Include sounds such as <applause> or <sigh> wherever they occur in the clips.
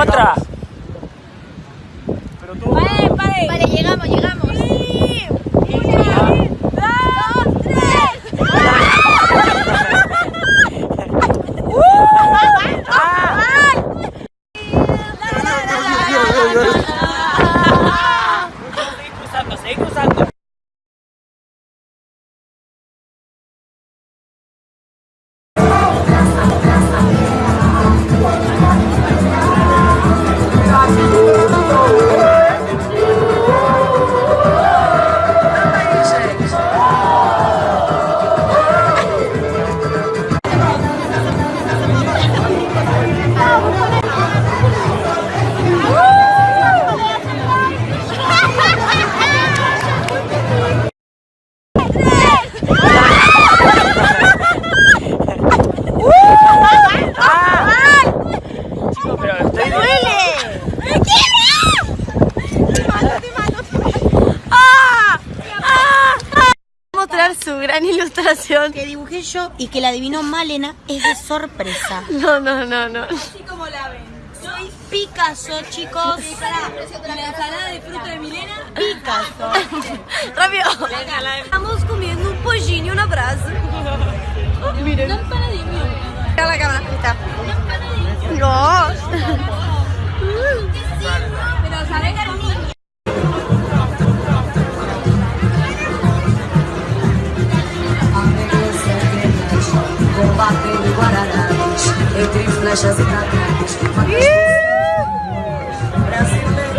Otra. Pero tú. Vale, vale. Vale, llegamos, llegamos. Uno, dos, tres. Seguí cruzando, seguí cruzando. Que dibujé yo y que la adivinó Malena es de sorpresa. <laughs> No, no, no, no. Así como la ven. Soy Picasso, chicos. La ensalada de fruta de Milena. Picasso. <laughs> Rápido. Estamos comiendo un pollín y un abrazo. <laughs> Miren. Un empanadillo. Mira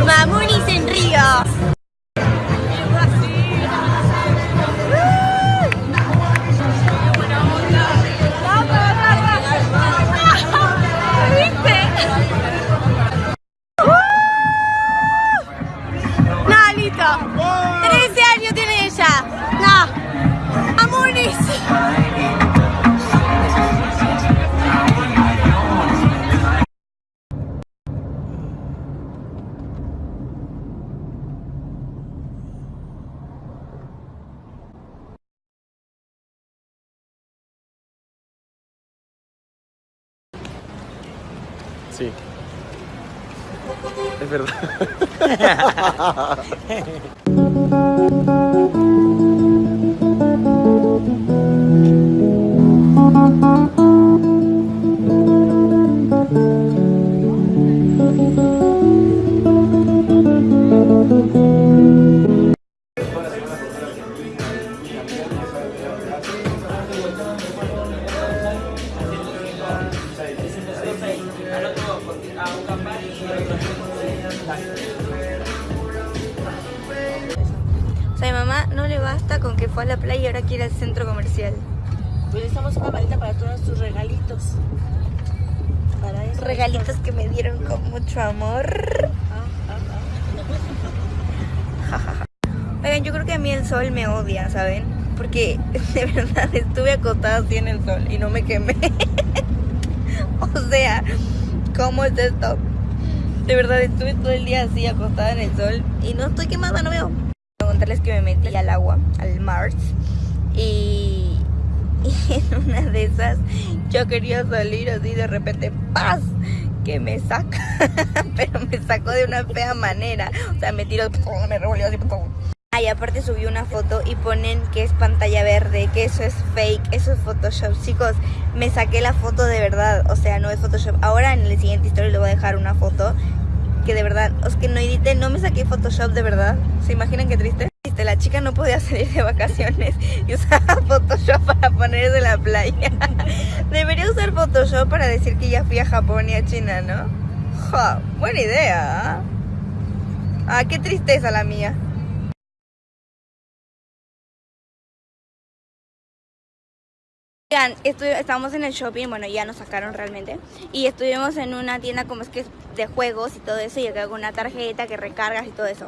Mamunis en Río. Sí. Es verdad. <laughs> la playa y ahora quiere al centro comercial. Pues una maleta para todos tus regalitos. Para eso. Regalitos que me dieron con mucho amor. <laughs> Oigan, yo creo que a mí el sol me odia, ¿saben? Porque <laughs> de verdad estuve acostada así en el sol y no me quemé. <laughs> o sea, ¿cómo es esto? De verdad estuve todo el día así acostada en el sol y no estoy quemada, no veo. Contarles que me metí al agua, al mar, <laughs> y, en una de esas yo quería salir así de repente, ¡paz! que me saca, <laughs> pero me sacó de una fea manera. O sea, me tiró, me revolvió así. Ah, y aparte subí una foto y ponen que es pantalla verde, que eso es fake, eso es Photoshop. Chicos, me saqué la foto de verdad, o sea, no es Photoshop. Ahora en el siguiente historia le voy a dejar una foto que de verdad, es que no edité, no me saqué Photoshop de verdad. ¿Se imaginan qué triste? La chica no podía salir de vacaciones <laughs> y usaba Photoshop para ponerse en la playa. <laughs> Debería usar Photoshop para decir que ya fui a Japón y a China, ¿no? Buena idea. ¿ah? Ah, qué tristeza la mía. Estábamos en el shopping, bueno, ya nos sacaron realmente. Y estuvimos en una tienda como es que de juegos y todo eso, y acá con una tarjeta que recargas y todo eso.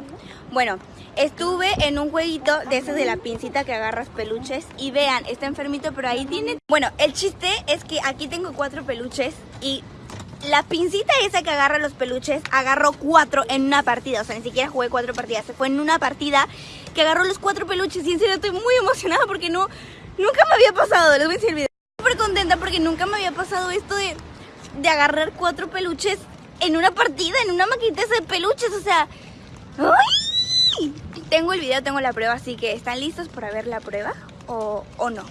Bueno, estuve en un jueguito de esos de la pincita que agarras peluches. Y vean, está enfermito, pero ahí tiene. Bueno, el chiste es que aquí tengo cuatro peluches y la pincita esa que agarra los peluches agarró cuatro en una partida. O sea, ni siquiera jugué cuatro partidas. Se fue en una partida que agarró los cuatro peluches. Y en serio estoy muy emocionada porque no, nunca me había pasado. Les voy a decir el video. Súper contenta porque nunca me había pasado esto de, de agarrar cuatro peluches en una partida, en una maquinita de peluches, o sea... ¡ay! Tengo el video, tengo la prueba, así que ¿están listos para ver la prueba o, o no?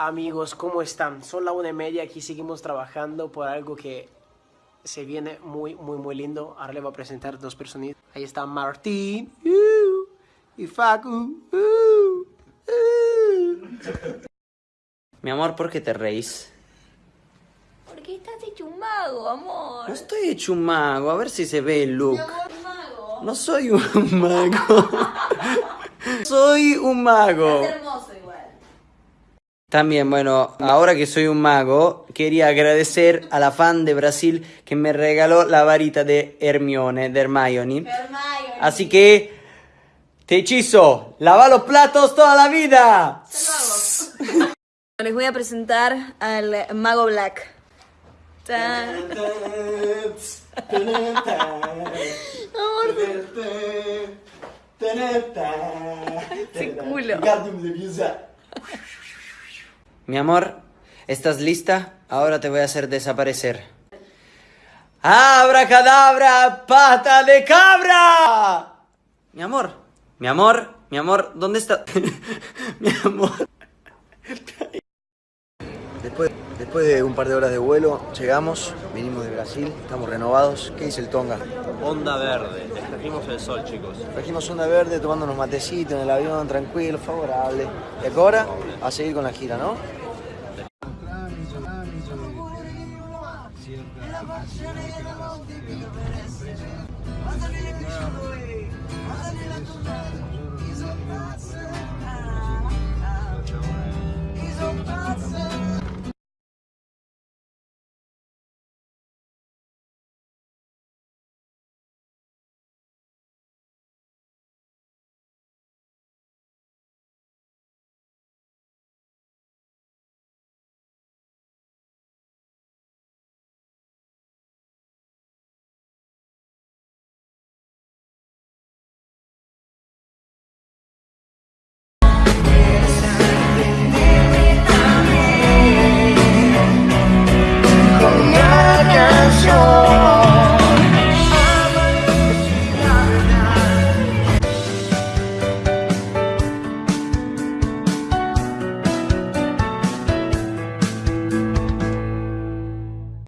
Amigos, ¿cómo están? Son la una y media, aquí seguimos trabajando por algo que se viene muy, muy, muy lindo. Ahora le voy a presentar dos personitas. Ahí está Martín uh, y Facu. uh, uh. Mi amor, ¿por qué te reís? Porque estás hecho un mago, amor. No estoy hecho un mago, a ver si se ve el look. No soy un mago. <laughs> soy un mago. También, bueno, ahora que soy un mago, quería agradecer a la fan de Brasil que me regaló la varita de Hermione, de Hermione. Así que, te hechizo, lava los platos toda la vida. <laughs> Les voy a presentar al mago Black. Tan. Ese culo. <laughs> Mi amor, ¿estás lista? Ahora te voy a hacer desaparecer. ¡Abracadabra, pata de cabra! Mi amor, mi amor, mi amor, ¿dónde está? <laughs> mi amor. Después, después de un par de horas de vuelo, llegamos, vinimos de Brasil, estamos renovados. ¿Qué dice el Tonga? Onda verde, trajimos el sol, chicos. Trajimos onda verde, tomando unos matecitos en el avión, tranquilo, favorable. Y ahora a seguir con la gira, ¿no?